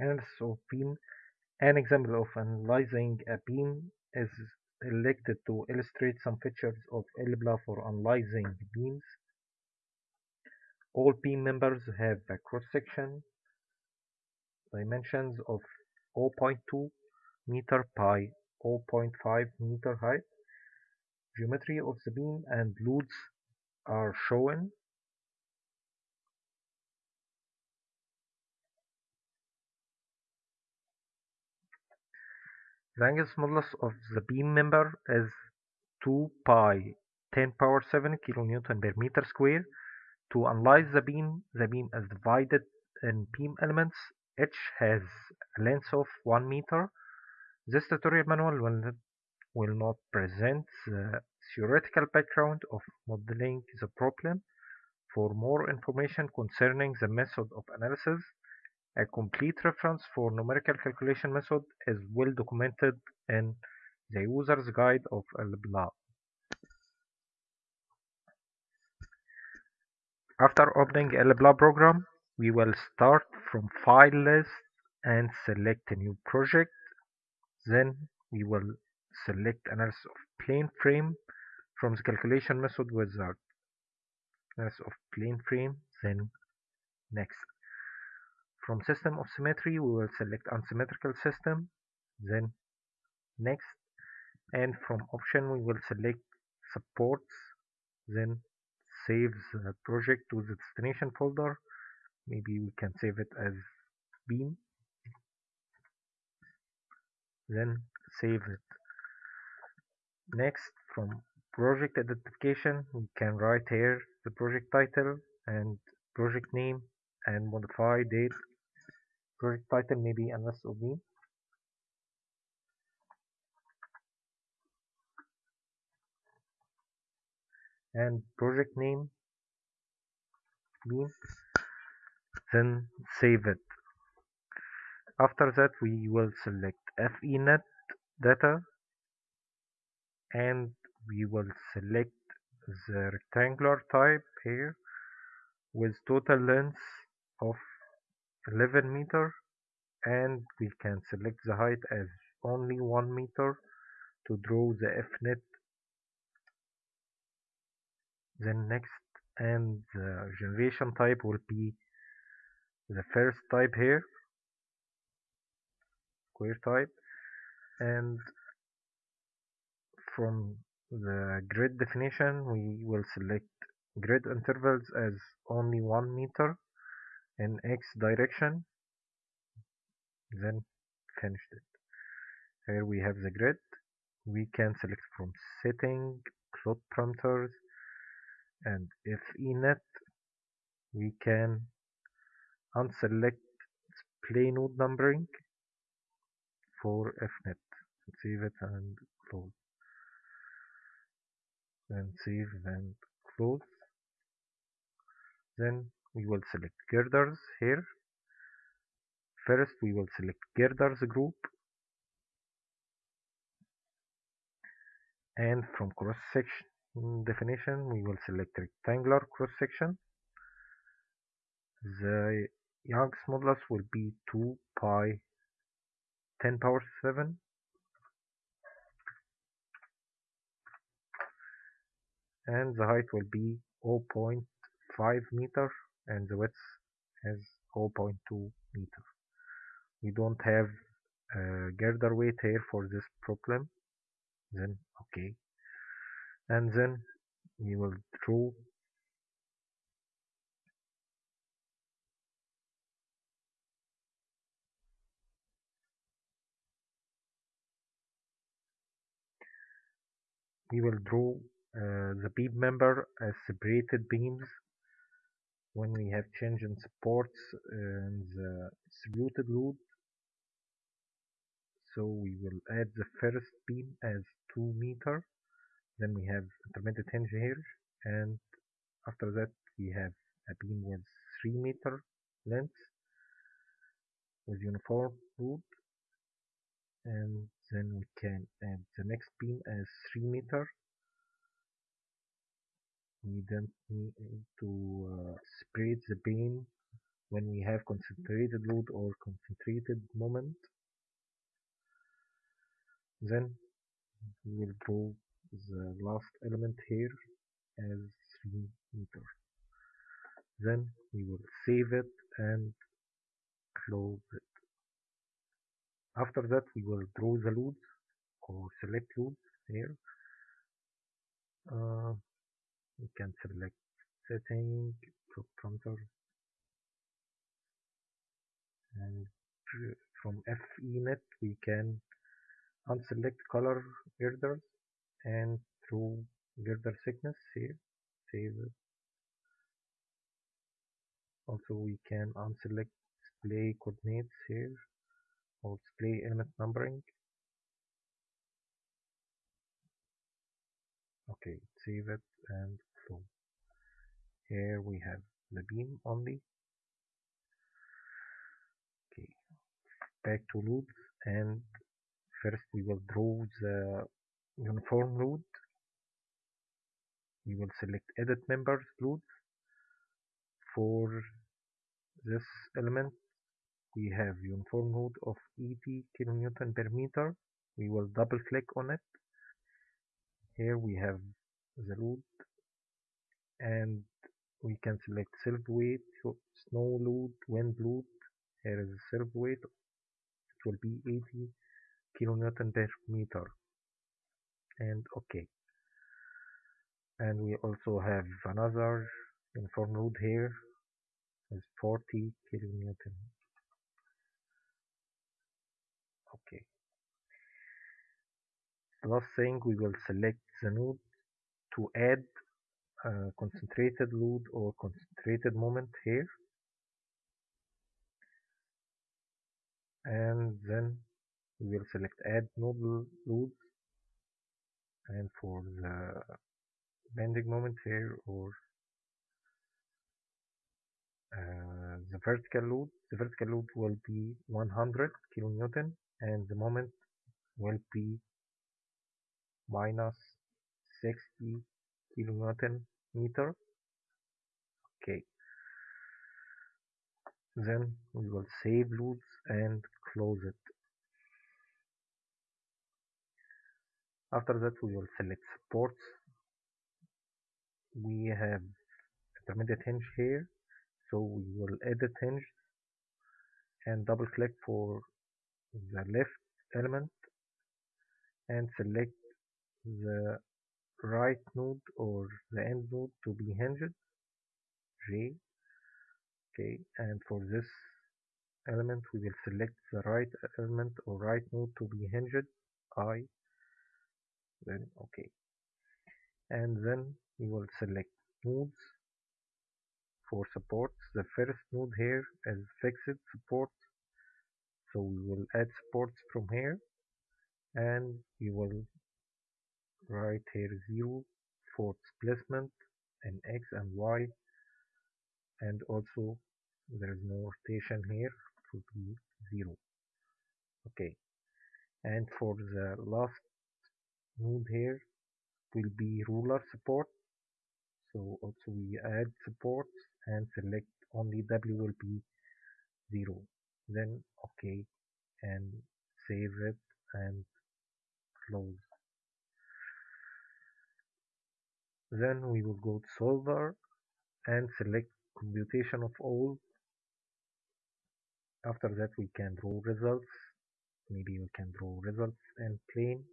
Analysis of beam An example of analyzing a beam is selected to illustrate some features of ELPLA for analyzing beams. All beam members have a cross-section dimensions of 0.2 meter by 0.5 meter height. Geometry of the beam and loads are shown. The Young's modulus of the beam member is 2 pi 10 power 7 kilonewton per meter square. To analyze the beam, the beam is divided in beam elements. Each has a length of 1 meter. This tutorial manual will not, will not present the theoretical background of modeling the problem. For more information concerning the method of analysis, a complete reference for numerical calculation method is well documented in the user's guide of ELPLA. After opening ELPLA program, we will start from file list and select a new project. Then we will select analysis of plane frame from the calculation method wizard. Analysis of plane frame, then next. From system of symmetry, we will select unsymmetrical system, then next. And from option, we will select supports, then save the project to the destination folder. Maybe we can save it as beam. Then save it. Next, from project identification, we can write here the project title and project name and modify date project title may be analysis of and project name beam then save it. After that we will select FENet data and we will select the rectangular type here with total length of 11 meter and we can select the height as only 1 meter to draw the FNet then next and the generation type will be the first type here square type and from the grid definition we will select grid intervals as only 1 meter in x direction then finished it. Here we have the grid. We can select from setting plot parameters and if enet we can unselect display node numbering for fnet save it and close. Then save and close. Then we will select girders here. First we will select girders group. And from cross section definition we will select rectangular cross section the Young's modulus will be 2 pi 10 power 7 and the height will be 0.5 meter and the width is 0.2 meter we don't have a girder weight here for this problem. Then okay. And then we will draw we will draw uh, the beam member as separated beams when we have change in supports and the distributed load so we will add the first beam as 2 meter. Then we have intermittent hinge here. And after that we have a beam with 3 meter length with uniform load and then we can add the next beam as 3 meter we don't need to uh, spread the beam when we have concentrated load or concentrated moment. Then we will draw the last element here as 3 meter. Then we will save it and close it. After that we will draw the loads or select loads here. Uh, we can select setting parameter and from FENet we can unselect color girders and through girder thickness here save also we can unselect display coordinates here or display element numbering. Okay save it and close here we have the beam only. Okay. Back to loads and first we will draw the uniform load we will select edit members load for this element we have uniform load of 80 kilonewton per meter. We will double click on it. Here we have the load and we can select self weight snow load wind load here is self weight it will be 80 kilonewton per meter. And okay. And we also have another uniform load here is 40 kilonewton okay. The last thing we will select the node to add a concentrated load or concentrated moment here. And then we will select add nodal loads. And for the bending moment here or uh, the vertical load the vertical load will be 100 kilonewton and the moment will be minus 60 kilonewton meter. Okay. Then we will save loads and close it. After that we will select supports. We have intermediate hinge here. So we will edit hinge and double click for the left element and select the right node or the end node to be hinged J okay and for this element we will select the right element or right node to be hinged I. Then okay. And then we will select nodes for supports the first node here is fixed support. So we will add supports from here. And we will write here 0 for displacement in x and y. And also there is no rotation here to be 0 okay. And for the last node here will be roller support. So also we add support and select only W will be 0 then okay. And save it and close then we will go to solver and select computation of all. After that we can draw results. Maybe we can draw results in plane.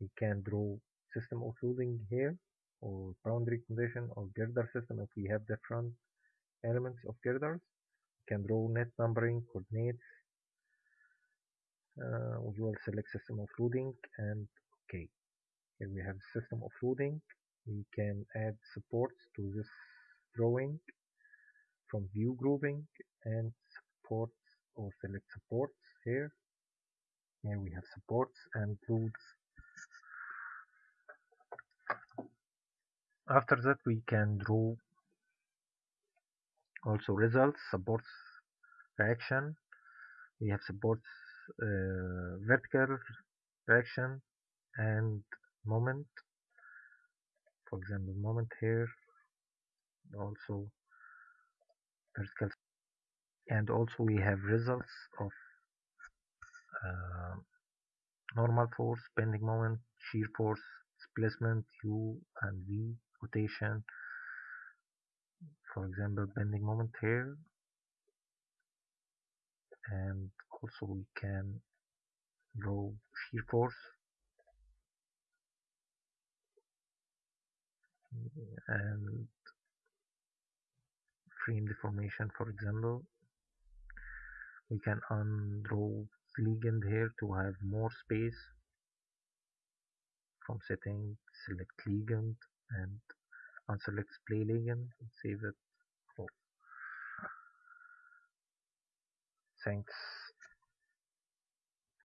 We can draw system of loading here or boundary condition or girder system if we have different elements of girders we can draw net numbering coordinates. Uh, we will select system of loading and okay here we have system of loading we can add supports to this drawing from view grouping and supports or select supports here. Here we have supports and loads after that we can draw also results supports reaction. We have supports uh, vertical reaction and moment for example moment here also vertical and also we have results of uh, normal force bending moment shear force displacement u and v rotation. For example bending moment here. And also we can draw shear force and frame deformation for example. We can undraw legend here to have more space from setting select legend and unselect splay legend and save it thanks